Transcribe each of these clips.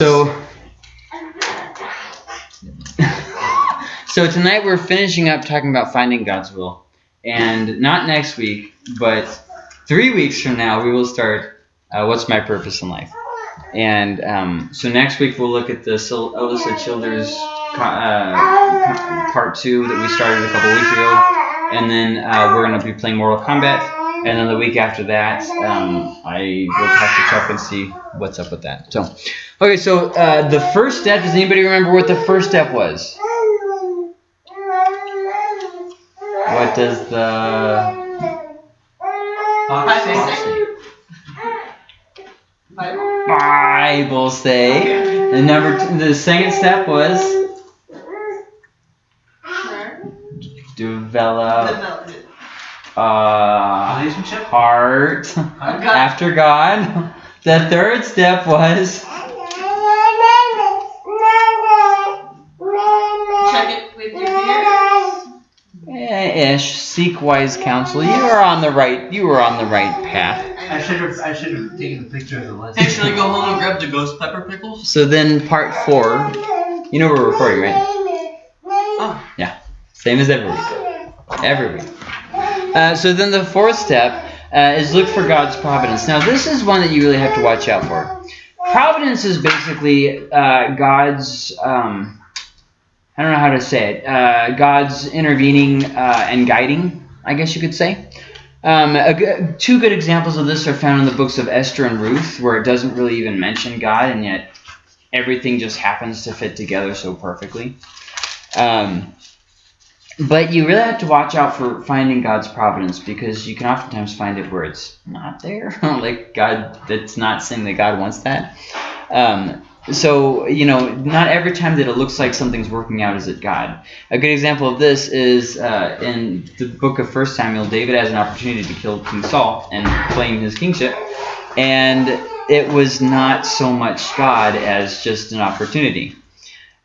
So, so tonight we're finishing up talking about finding God's will, and not next week, but three weeks from now we will start. Uh, What's my purpose in life? And um, so next week we'll look at the Sil- Childers uh, part two that we started a couple weeks ago, and then uh, we're gonna be playing Mortal Kombat. And then the week after that, um, I will talk to Chuck and see what's up with that. So, okay, so uh, the first step. Does anybody remember what the first step was? What does the Bible say? And number two, the second step was develop uh, Relationship? heart after God. The third step was Check it with your ears. eh, ish seek wise counsel. You are on the right. You are on the right path. I should have I should have taken a picture of the list. Hey, should I go home and grab the ghost pepper pickles? So then part four. You know we're recording, right? Oh. Yeah. Same as every week. Every week. Uh, so then the fourth step uh, is look for God's providence. Now this is one that you really have to watch out for. Providence is basically uh, God's. Um, I don't know how to say it. Uh, God's intervening uh, and guiding, I guess you could say. Um, a two good examples of this are found in the books of Esther and Ruth, where it doesn't really even mention God, and yet everything just happens to fit together so perfectly. Um, but you really have to watch out for finding God's providence because you can oftentimes find it where it's not there. like God, that's not saying that God wants that. Um, so, you know, not every time that it looks like something's working out is it God. A good example of this is uh, in the book of First Samuel, David has an opportunity to kill King Saul and claim his kingship. And it was not so much God as just an opportunity.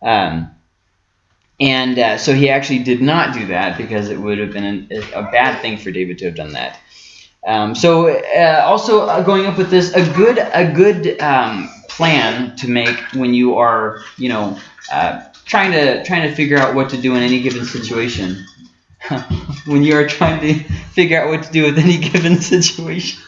Um, and uh, so he actually did not do that because it would have been an, a bad thing for David to have done that. Um, so uh, also uh, going up with this, a good a good um, plan to make when you are you know uh, trying to trying to figure out what to do in any given situation. when you are trying to figure out what to do with any given situation,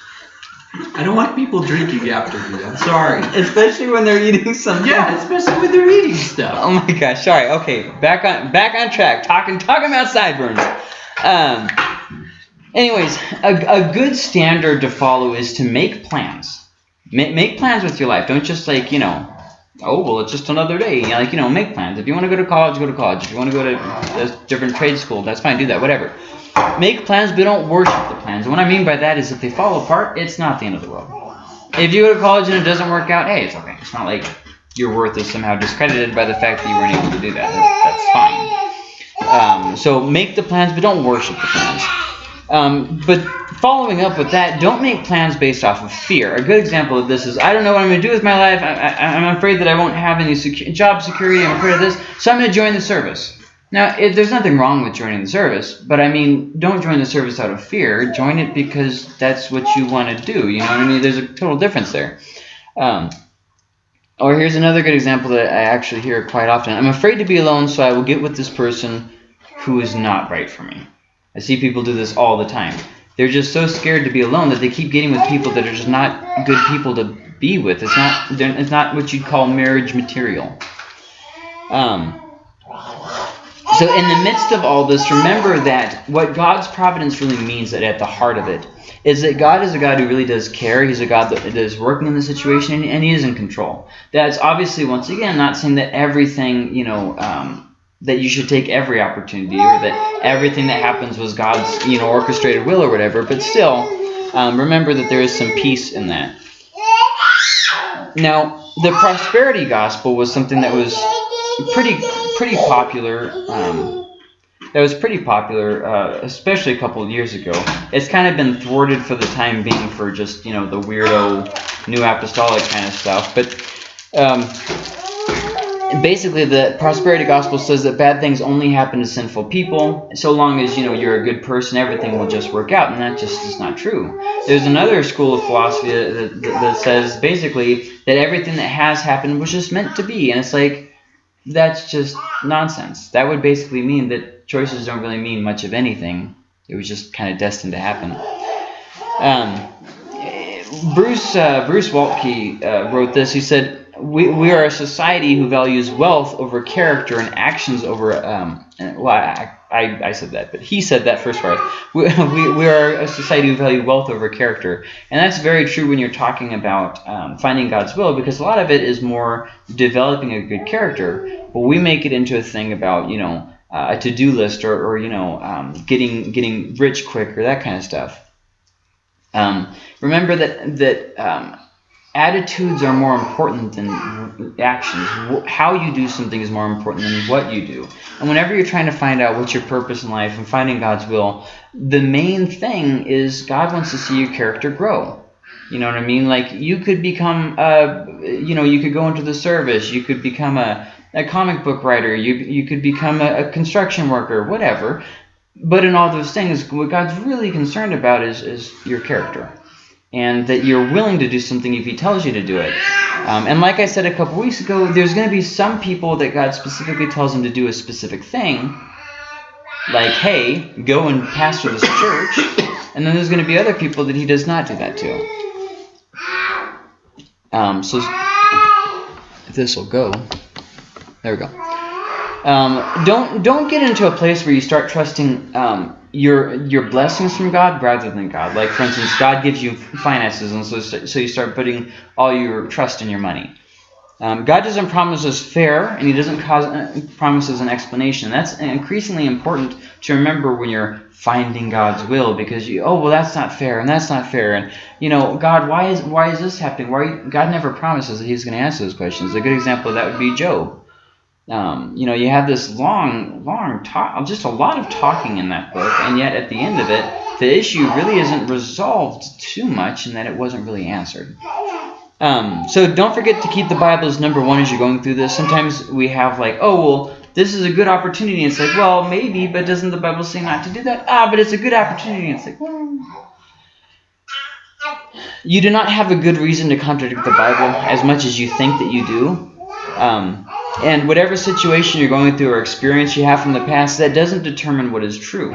I don't want people drinking after me. I'm sorry. especially when they're eating something. Yeah, especially when they're eating stuff. Oh my gosh! Sorry. Okay, back on back on track. Talking talking about sideburns. Um. Anyways, a, a good standard to follow is to make plans. Make, make plans with your life. Don't just like you know. Oh well, it's just another day. You know, like you know, make plans. If you want to go to college, go to college. If you want to go to a different trade school, that's fine. Do that. Whatever. Make plans, but don't worship the plans. And what I mean by that is if they fall apart, it's not the end of the world. If you go to college and it doesn't work out, hey, it's okay. It's not like your worth is somehow discredited by the fact that you weren't able to do that. That- That's fine. Um, so make the plans, but don't worship the plans. Um, but following up with that, don't make plans based off of fear. A good example of this is I don't know what I'm going to do with my life. I, I'm afraid that I won't have any secu- job security. I'm afraid of this, so I'm going to join the service. Now, it, there's nothing wrong with joining the service, but I mean, don't join the service out of fear. Join it because that's what you want to do. You know what I mean? There's a total difference there. Um, or here's another good example that I actually hear quite often. I'm afraid to be alone, so I will get with this person who is not right for me. I see people do this all the time. They're just so scared to be alone that they keep getting with people that are just not good people to be with. It's not it's not what you'd call marriage material. Um, so in the midst of all this, remember that what God's providence really means that at the heart of it is that God is a God who really does care. He's a God that is working in the situation and, He is in control. That's obviously, once again, not saying that everything, you know, um, that you should take every opportunity or that everything that happens was God's, you know, orchestrated will or whatever. But still, um, remember that there is some peace in that. Now, the prosperity gospel was something that was pretty pretty popular. Um, that was pretty popular, uh, especially a couple of years ago. It's kind of been thwarted for the time being for just you know the weirdo new apostolic kind of stuff. But um, basically the prosperity gospel says that bad things only happen to sinful people so long as you know you're a good person everything will just work out and that just is not true. There's another school of philosophy that, that, that says basically that everything that has happened was just meant to be and it's like that's just nonsense. That would basically mean that choices don't really mean much of anything. It was just kind of destined to happen. Um, Bruce uh, Bruce Waltke uh, wrote this. He said, we, "We are a society who values wealth over character and actions over." Um, well, I, I, I said that, but he said that first part. We, we, we are a society who value wealth over character, and that's very true when you're talking about um, finding God's will, because a lot of it is more developing a good character. But we make it into a thing about you know uh, a to-do list or, or you know um, getting getting rich quick or that kind of stuff. Um, remember that that um, attitudes are more important than actions. How you do something is more important than what you do. And whenever you're trying to find out what's your purpose in life and finding God's will, the main thing is God wants to see your character grow. You know what I mean? Like you could become, a, you know, you could go into the service. You could become a, a comic book writer. You you could become a, a construction worker, whatever. But in all those things, what God's really concerned about is is your character, and that you're willing to do something if He tells you to do it. Um, and like I said a couple weeks ago, there's going to be some people that God specifically tells them to do a specific thing, like, hey, go and pastor this church. And then there's going to be other people that He does not do that to. Um, so this will go, there we go. Um, don't don't get into a place where you start trusting um, your your blessings from God rather than God. Like for instance, God gives you finances, and so so you start putting all your trust in your money. Um, God doesn't promise us fair, and He doesn't cause, uh, promise us an explanation. That's increasingly important to remember when you're finding God's will, because you, oh well, that's not fair, and that's not fair, and you know, God, why is why is this happening? Why God never promises that He's going to answer those questions. A good example of that would be Job. Um, you know, you have this long, long talk, just a lot of talking in that book, and yet at the end of it, the issue really isn't resolved too much, in that it wasn't really answered. Um, so don't forget to keep the Bible as number one as you're going through this. Sometimes we have like, oh well, this is a good opportunity. It's like, well, maybe, but doesn't the Bible say not to do that? Ah, but it's a good opportunity. It's like, well. You do not have a good reason to contradict the Bible as much as you think that you do. Um, and whatever situation you're going through or experience you have from the past, that doesn't determine what is true.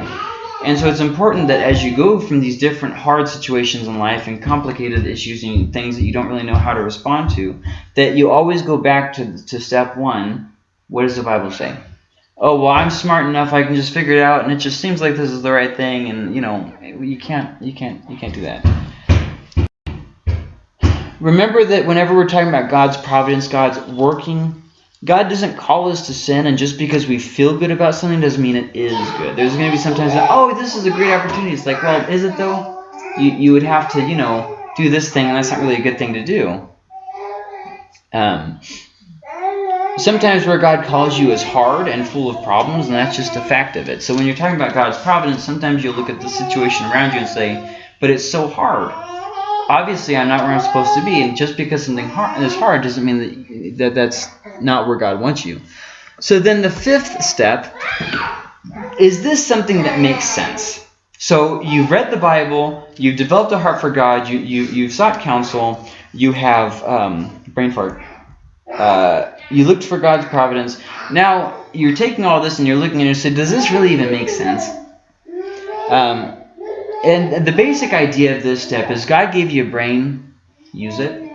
And so it's important that as you go from these different hard situations in life and complicated issues and things that you don't really know how to respond to, that you always go back to, to step one. What does the Bible say? Oh, well, I'm smart enough. I can just figure it out, and it just seems like this is the right thing. And you know, you can't, you can't, you can't do that. Remember that whenever we're talking about God's providence, God's working, God doesn't call us to sin, and just because we feel good about something doesn't mean it is good. There's going to be sometimes that, oh, this is a great opportunity. It's like, well, is it though? You, you would have to, you know, do this thing, and that's not really a good thing to do. Um, sometimes where God calls you is hard and full of problems, and that's just a fact of it. So when you're talking about God's providence, sometimes you'll look at the situation around you and say, but it's so hard obviously I'm not where I'm supposed to be, and just because something hard is hard doesn't mean that, that that's not where God wants you. So then the fifth step is this something that makes sense? So you've read the Bible, you've developed a heart for God, you you you've sought counsel, you have um, brain fart. Uh, you looked for God's providence. Now you're taking all this and you're looking at it and say, does this really even make sense? Um, and the basic idea of this step is God gave you a brain, use it.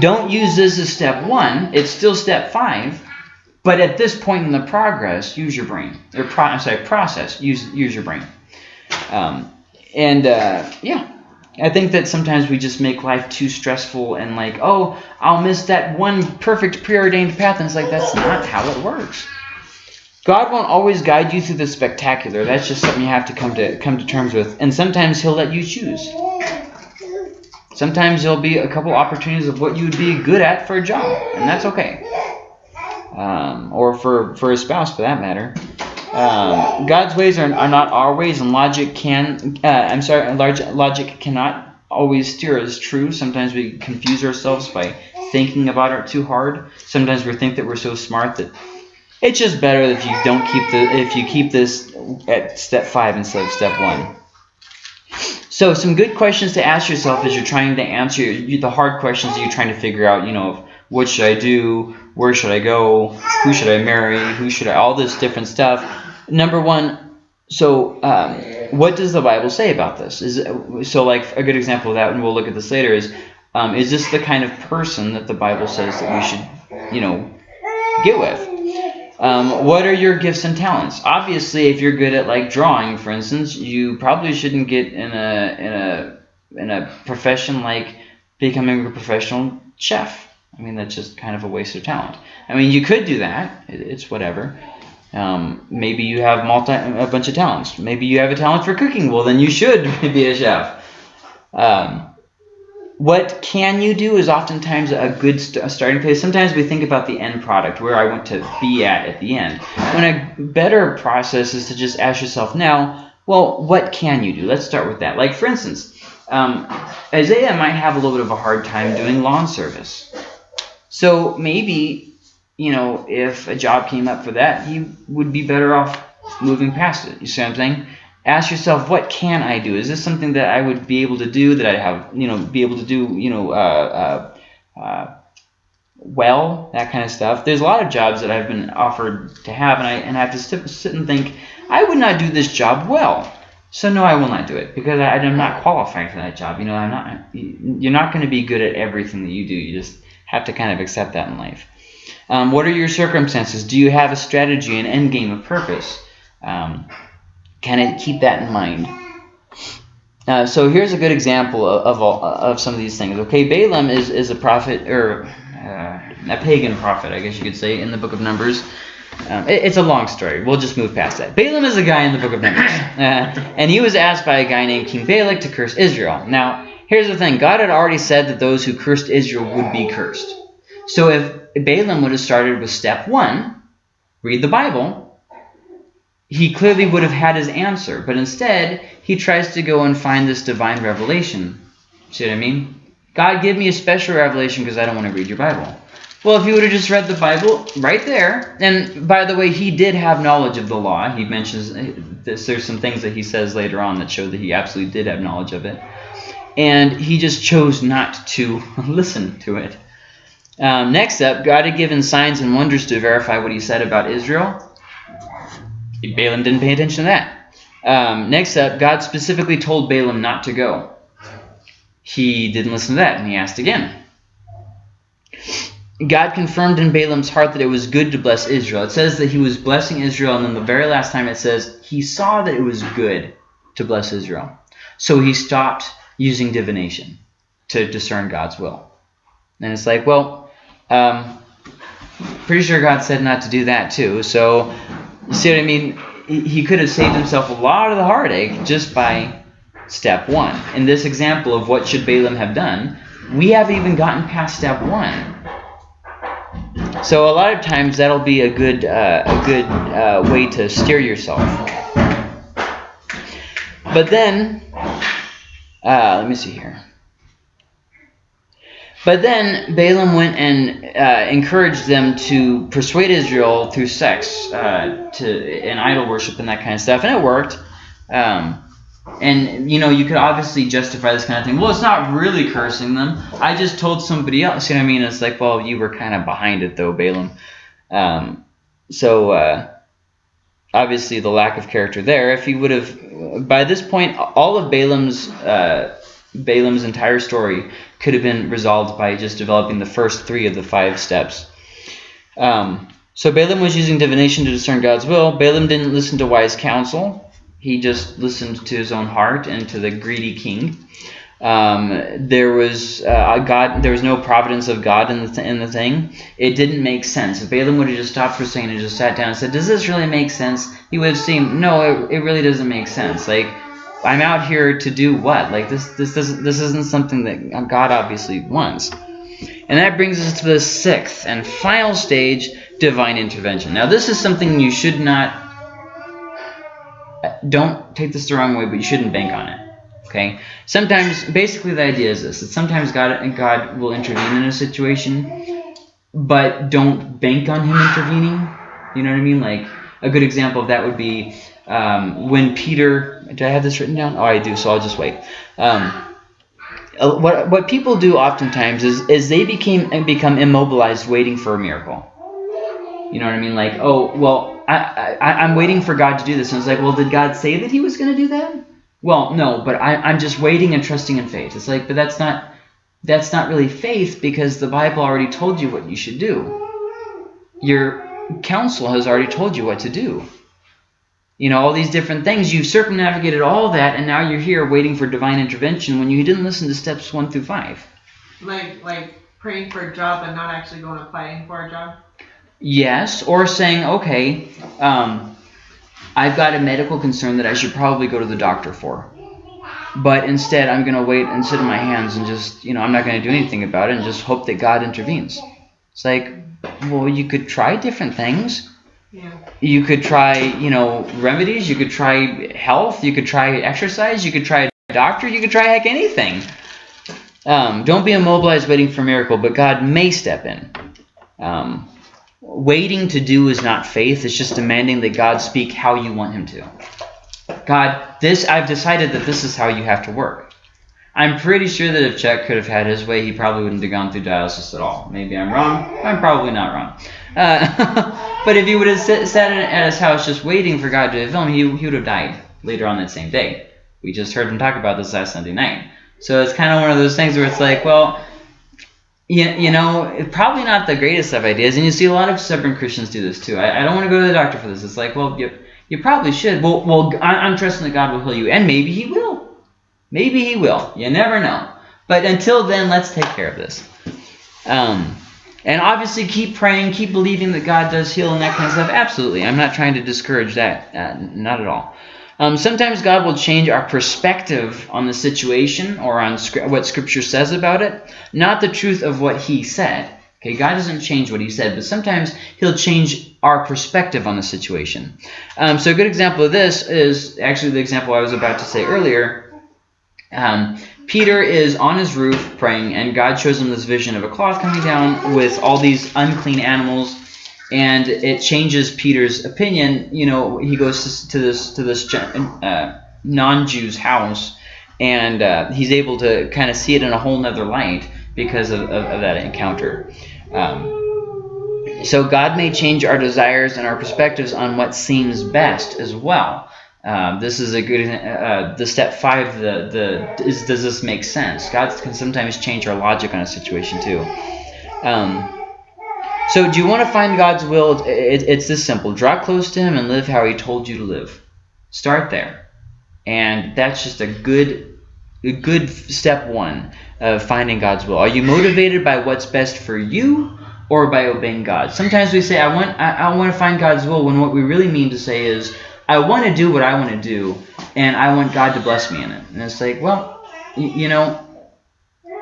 Don't use this as step one. It's still step five. But at this point in the progress, use your brain. Or pro I'm sorry, process. Use use your brain. Um, and uh, yeah, I think that sometimes we just make life too stressful and like, oh, I'll miss that one perfect preordained path. And it's like, that's not how it works. God won't always guide you through the spectacular. That's just something you have to come to come to terms with. And sometimes He'll let you choose. Sometimes there'll be a couple opportunities of what you would be good at for a job, and that's okay. Um, or for for a spouse, for that matter. Um, God's ways are, are not our ways, and logic can. Uh, I'm sorry, large logic cannot always steer us true. Sometimes we confuse ourselves by thinking about it too hard. Sometimes we think that we're so smart that it's just better if you don't keep the if you keep this at step five instead of step one. So some good questions to ask yourself as you're trying to answer the hard questions you're trying to figure out. You know, what should I do? Where should I go? Who should I marry? Who should I? All this different stuff. Number one. So, um, what does the Bible say about this? Is so like a good example of that, and we'll look at this later. Is um, is this the kind of person that the Bible says that we should, you know, get with? Um, what are your gifts and talents? Obviously, if you're good at like drawing, for instance, you probably shouldn't get in a in a in a profession like becoming a professional chef. I mean, that's just kind of a waste of talent. I mean, you could do that. It's whatever. Um, maybe you have multi a bunch of talents. Maybe you have a talent for cooking. Well, then you should be a chef. Um, what can you do is oftentimes a good st starting place. Sometimes we think about the end product, where I want to be at at the end. When a better process is to just ask yourself now, well, what can you do? Let's start with that. Like, for instance, um, Isaiah might have a little bit of a hard time doing lawn service. So maybe, you know, if a job came up for that, he would be better off moving past it. You see what I'm saying? Ask yourself, what can I do? Is this something that I would be able to do, that I have, you know, be able to do, you know, uh, uh, uh, well, that kind of stuff. There's a lot of jobs that I've been offered to have, and I, and I have to sit, and think, I would not do this job well. So no, I will not do it because I, I'm not qualified for that job. You know, I'm not. You're not going to be good at everything that you do. You just have to kind of accept that in life. Um, what are your circumstances? Do you have a strategy, an end game, a purpose? Um, kind of keep that in mind. Uh, so here's a good example of, of, all, of some of these things. Okay, Balaam is, is a prophet, or uh, a pagan prophet, I guess you could say, in the book of Numbers. Um, it, it's a long story. We'll just move past that. Balaam is a guy in the book of Numbers. Uh, and he was asked by a guy named King Balak to curse Israel. Now, here's the thing. God had already said that those who cursed Israel would be cursed. So if Balaam would have started with step one, read the Bible, he clearly would have had his answer. But instead, he tries to go and find this divine revelation. See what I mean? God, give me a special revelation because I don't want to read your Bible. Well, if he would have just read the Bible right there, and by the way, he did have knowledge of the law. He mentions this, there's some things that he says later on that show that he absolutely did have knowledge of it. And he just chose not to listen to it. Um, next up, God had given signs and wonders to verify what he said about Israel. Balaam didn't pay attention to that. Um, next up, God specifically told Balaam not to go. He didn't listen to that, and he asked again. God confirmed in Balaam's heart that it was good to bless Israel. It says that he was blessing Israel, and then the very last time it says he saw that it was good to bless Israel. So he stopped using divination to discern God's will. And it's like, well, um, pretty sure God said not to do that too. So, you see what I mean? He could have saved himself a lot of the heartache just by step one. In this example of what should Balaam have done, we haven't even gotten past step one. So a lot of times that'll be a good uh, a good uh, way to steer yourself. But then, uh, let me see here. But then Balaam went and uh, encouraged them to persuade Israel through sex uh, to and idol worship and that kind of stuff, and it worked. Um, and, you know, you could obviously justify this kind of thing. Well, it's not really cursing them. I just told somebody else. You know what I mean? It's like, well, you were kind of behind it, though, Balaam. Um, so, uh, obviously, the lack of character there. If he would have, by this point, all of Balaam's, uh, Balaam's entire story could have been resolved by just developing the first three of the five steps. Um, so Balaam was using divination to discern God's will. Balaam didn't listen to wise counsel. He just listened to his own heart and to the greedy king. Um, there was uh, God. There was no providence of God in the th in the thing. It didn't make sense. If Balaam would have just stopped for a second and just sat down and said, "Does this really make sense?" He would have seen, no, it, it really doesn't make sense. Like I'm out here to do what? Like this this doesn't this isn't something that God obviously wants. And that brings us to the sixth and final stage, divine intervention. Now this is something you should not don't take this the wrong way, but you shouldn't bank on it. Okay. Sometimes, basically, the idea is this: that sometimes God and God will intervene in a situation, but don't bank on Him intervening. You know what I mean? Like a good example of that would be um, when Peter. Did I have this written down? Oh, I do. So I'll just wait. Um, what what people do oftentimes is is they became become immobilized, waiting for a miracle. You know what I mean? Like, oh, well, I, I I'm waiting for God to do this, and it's like, well, did God say that He was going to do that? Well, no, but I, I'm just waiting and trusting in faith. It's like, but that's not that's not really faith because the Bible already told you what you should do. Your counsel has already told you what to do. You know, all these different things. You've circumnavigated all that, and now you're here waiting for divine intervention when you didn't listen to steps one through five. Like like praying for a job and not actually going applying for a job. Yes, or saying, okay, um, I've got a medical concern that I should probably go to the doctor for. But instead, I'm going to wait and sit in my hands and just, you know, I'm not going to do anything about it and just hope that God intervenes. It's like, well, you could try different things. Yeah. You could try, you know, remedies. You could try health. You could try exercise. You could try a doctor. You could try heck anything. Um, don't be immobilized waiting for a miracle, but God may step in. Um, waiting to do is not faith. It's just demanding that God speak how you want him to. God, this I've decided that this is how you have to work. I'm pretty sure that if Chuck could have had his way, he probably wouldn't have gone through dialysis at all. Maybe I'm wrong. I'm probably not wrong. Uh, but if he would have sit, sat at his house just waiting for God to film, he, he would have died later on that same day. We just heard him talk about this last Sunday night. So it's kind of one of those things where it's like, well, you, you know, probably not the greatest of ideas. And you see a lot of stubborn Christians do this too. I, I don't want to go to the doctor for this. It's like, well, you, you probably should. Well, well, I- I'm trusting that God will heal you. And maybe he will. Maybe he will. You never know. But until then, let's take care of this. Um, and obviously, keep praying, keep believing that God does heal and that kind of stuff. Absolutely. I'm not trying to discourage that. Uh, not at all. Um, sometimes God will change our perspective on the situation or on what Scripture says about it, not the truth of what He said. Okay, God doesn't change what He said, but sometimes He'll change our perspective on the situation. Um, so a good example of this is actually the example I was about to say earlier. Um, Peter is on his roof praying, and God shows him this vision of a cloth coming down with all these unclean animals, and it changes Peter's opinion. You know, he goes to, this to this uh, non-Jew's house, and uh, he's able to kind of see it in a whole nother light because of, of, of that encounter. Um, so God may change our desires and our perspectives on what seems best as well. Um, this is a good uh, the step five. The the is does this make sense? God can sometimes change our logic on a situation too. Um, so do you want to find God's will? It, it's this simple: draw close to Him and live how He told you to live. Start there, and that's just a good a good step one of finding God's will. Are you motivated by what's best for you? Or by obeying God. Sometimes we say, "I want, I, I want to find God's will," when what we really mean to say is, I want to do what I want to do, and I want God to bless me in it. And it's like, well, you know,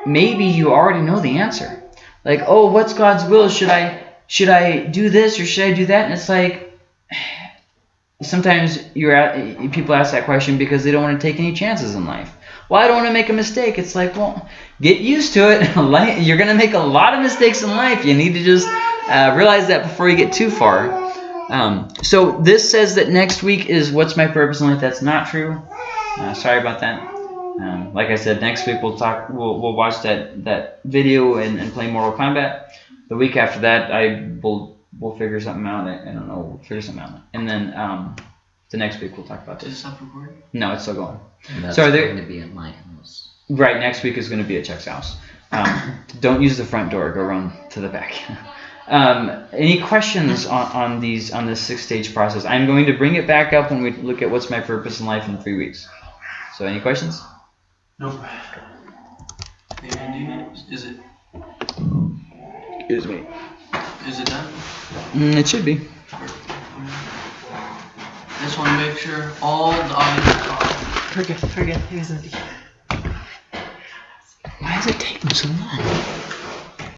maybe you already know the answer. Like, oh, what's God's will? Should I should I do this or should I do that? And it's like, sometimes you're at, people ask that question because they don't want to take any chances in life. Well, I don't want to make a mistake. It's like, well, get used to it. You're going to make a lot of mistakes in life. You need to just uh, realize that before you get too far. Um, so this says that next week is what's my purpose in life. That's not true. Uh, sorry about that. Um, like I said, next week we'll talk. We'll, we'll watch that that video and, and play Mortal Kombat. The week after that, I will we'll figure something out. I, I don't know. We'll figure something out. And then um, the next week we'll talk about Did it this. stop recording? No, it's still going. And that's So are there- going to be at my house. Right, next week is going to be at Chuck's house. Um, don't use the front door. Go run to the back. um, any questions on, on these on this six stage process? I'm going to bring it back up when we look at what's my purpose in life in three weeks. So, any questions? Nope. Is it Excuse me. is it done? Mm, it should be. Just want to make sure all the audience are. Forget, forget. He was Why is it taking so long?